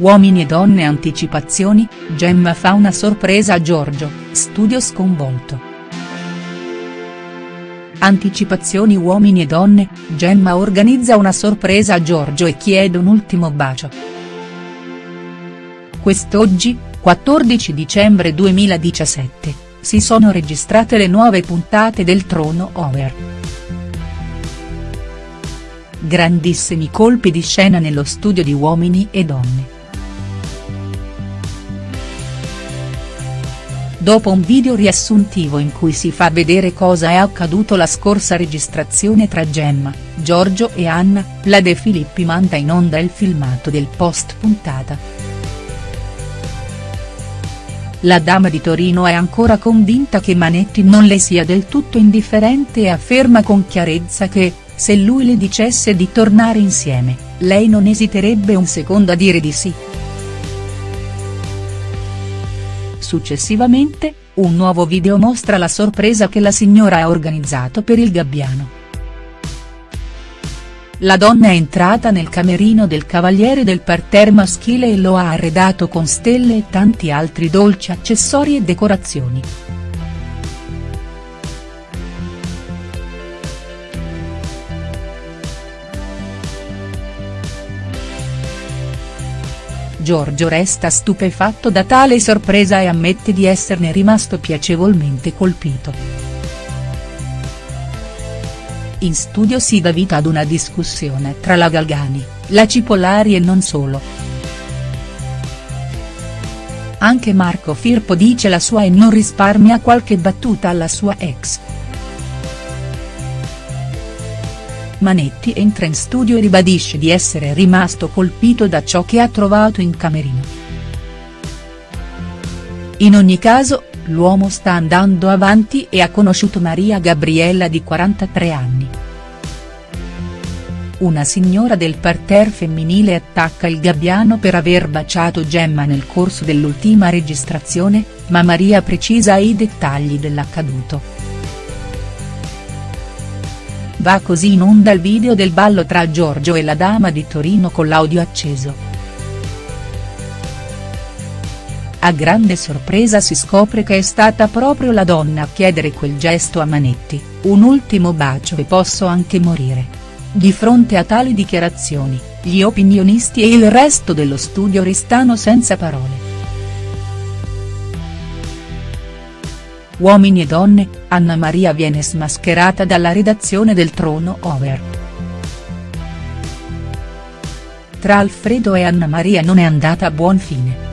Uomini e donne anticipazioni, Gemma fa una sorpresa a Giorgio, studio sconvolto. Anticipazioni Uomini e donne, Gemma organizza una sorpresa a Giorgio e chiede un ultimo bacio. Quest'oggi, 14 dicembre 2017, si sono registrate le nuove puntate del Trono Over. Grandissimi colpi di scena nello studio di Uomini e donne. Dopo un video riassuntivo in cui si fa vedere cosa è accaduto la scorsa registrazione tra Gemma, Giorgio e Anna, la De Filippi manda in onda il filmato del post puntata. La dama di Torino è ancora convinta che Manetti non le sia del tutto indifferente e afferma con chiarezza che, se lui le dicesse di tornare insieme, lei non esiterebbe un secondo a dire di sì. Successivamente, un nuovo video mostra la sorpresa che la signora ha organizzato per il gabbiano. La donna è entrata nel camerino del cavaliere del parterre maschile e lo ha arredato con stelle e tanti altri dolci accessori e decorazioni. Giorgio resta stupefatto da tale sorpresa e ammette di esserne rimasto piacevolmente colpito. In studio si dà vita ad una discussione tra la Galgani, la Cipollari e non solo. Anche Marco Firpo dice la sua e non risparmia qualche battuta alla sua ex. Manetti entra in studio e ribadisce di essere rimasto colpito da ciò che ha trovato in camerino. In ogni caso, l'uomo sta andando avanti e ha conosciuto Maria Gabriella di 43 anni. Una signora del parterre femminile attacca il gabbiano per aver baciato Gemma nel corso dell'ultima registrazione, ma Maria precisa i dettagli dell'accaduto. Va così in onda il video del ballo tra Giorgio e la dama di Torino con l'audio acceso. A grande sorpresa si scopre che è stata proprio la donna a chiedere quel gesto a Manetti, un ultimo bacio e posso anche morire. Di fronte a tali dichiarazioni, gli opinionisti e il resto dello studio restano senza parole. Uomini e donne, Anna Maria viene smascherata dalla redazione del Trono Over. Tra Alfredo e Anna Maria non è andata a buon fine.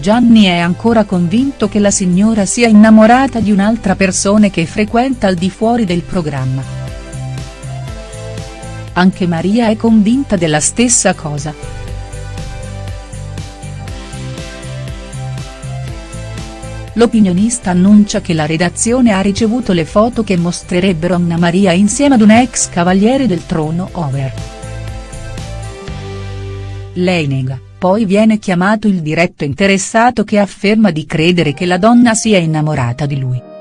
Gianni è ancora convinto che la signora sia innamorata di un'altra persona che frequenta al di fuori del programma. Anche Maria è convinta della stessa cosa. L'opinionista annuncia che la redazione ha ricevuto le foto che mostrerebbero Anna Maria insieme ad un ex cavaliere del trono over. Lei nega, poi viene chiamato il diretto interessato che afferma di credere che la donna sia innamorata di lui.